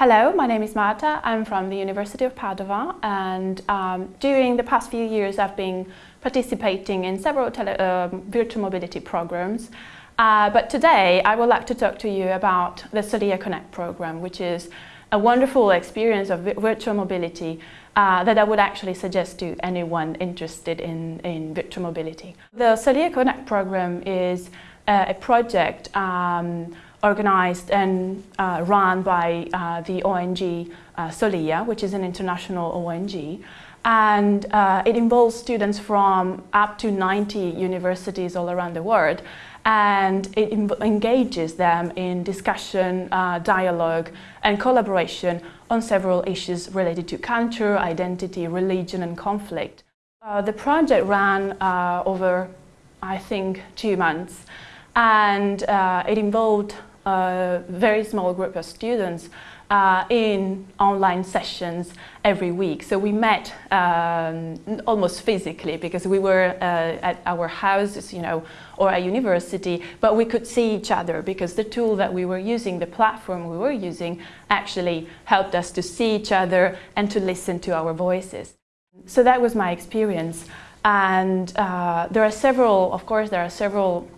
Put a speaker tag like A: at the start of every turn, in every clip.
A: Hello, my name is Marta. I'm from the University of Padova and um, during the past few years I've been participating in several um, virtual mobility programs. Uh, but today I would like to talk to you about the Soliya Connect program, which is a wonderful experience of virtual mobility uh, that I would actually suggest to anyone interested in, in virtual mobility. The Soliya Connect program is uh, a project um, organized and uh, run by uh, the ONG uh, Soliya, which is an international ONG. And uh, it involves students from up to 90 universities all around the world. And it engages them in discussion, uh, dialogue and collaboration on several issues related to culture, identity, religion and conflict. Uh, the project ran over, I think, two months and it involved a very small group of students uh, in online sessions every week. So we met um, almost physically because we were uh, at our houses, you know, or at university, but we could see each other because the tool that we were using, the platform we were using, actually helped us to see each other and to listen to our voices. So that was my experience. And uh, there are several, of course, there are several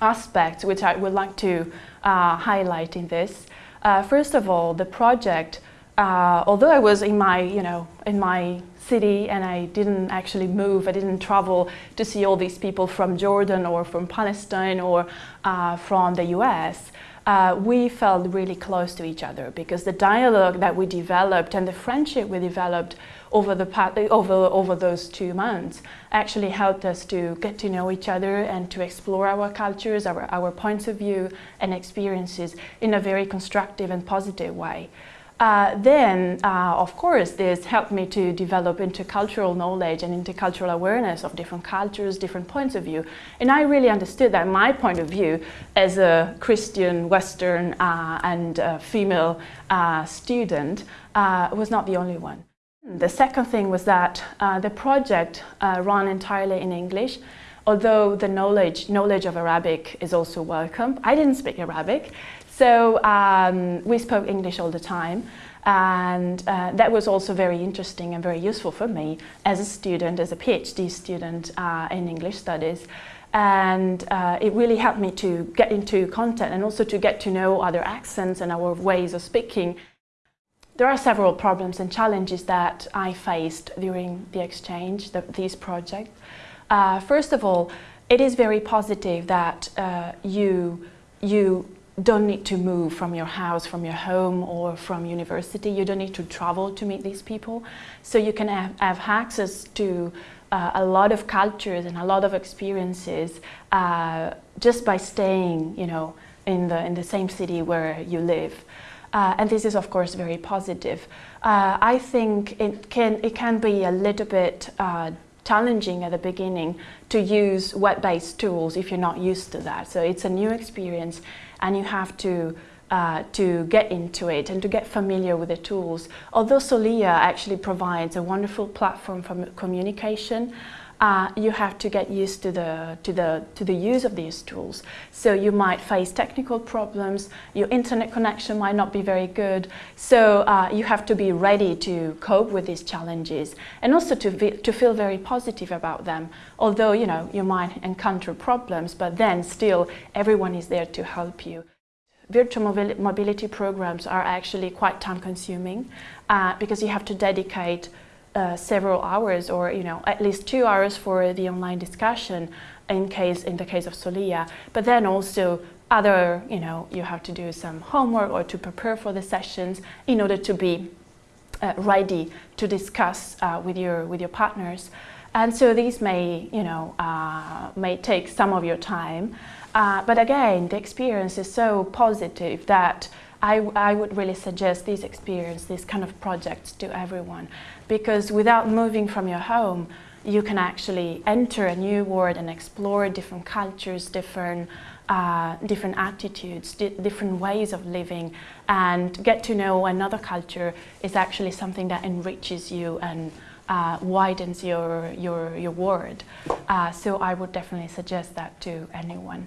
A: aspects which I would like to uh, highlight in this. Uh, first of all, the project, uh, although I was in my, you know, in my city and I didn't actually move, I didn't travel to see all these people from Jordan or from Palestine or uh, from the US, uh, we felt really close to each other because the dialogue that we developed and the friendship we developed over, the, over, over those two months actually helped us to get to know each other and to explore our cultures, our, our points of view and experiences in a very constructive and positive way. Uh, then, uh, of course, this helped me to develop intercultural knowledge and intercultural awareness of different cultures, different points of view. And I really understood that my point of view as a Christian, Western uh, and female uh, student uh, was not the only one. The second thing was that uh, the project ran entirely in English although the knowledge, knowledge of Arabic is also welcome. I didn't speak Arabic, so um, we spoke English all the time and uh, that was also very interesting and very useful for me as a student, as a PhD student uh, in English studies. And uh, it really helped me to get into content and also to get to know other accents and our ways of speaking. There are several problems and challenges that I faced during the exchange, the, these projects. Uh, first of all, it is very positive that uh, you, you don't need to move from your house, from your home or from university. You don't need to travel to meet these people. So you can have, have access to uh, a lot of cultures and a lot of experiences uh, just by staying, you know, in the, in the same city where you live. Uh, and this is of course very positive. Uh, I think it can, it can be a little bit uh, challenging at the beginning to use web-based tools if you're not used to that. So it's a new experience and you have to uh, to get into it and to get familiar with the tools. Although Soliya actually provides a wonderful platform for communication, uh, you have to get used to the, to, the, to the use of these tools. So you might face technical problems, your internet connection might not be very good, so uh, you have to be ready to cope with these challenges and also to, to feel very positive about them. Although, you know, you might encounter problems, but then still everyone is there to help you virtual mobility programs are actually quite time consuming uh, because you have to dedicate uh, several hours or you know at least two hours for the online discussion in case in the case of Soliya. But then also other you know you have to do some homework or to prepare for the sessions in order to be uh, ready to discuss uh, with your with your partners. And so these may you know uh, may take some of your time. Uh, but again the experience is so positive that I, I would really suggest this experience, this kind of projects to everyone because without moving from your home, you can actually enter a new world and explore different cultures, different, uh, different attitudes, di different ways of living and get to know another culture is actually something that enriches you and uh, widens your, your, your world. Uh, so I would definitely suggest that to anyone.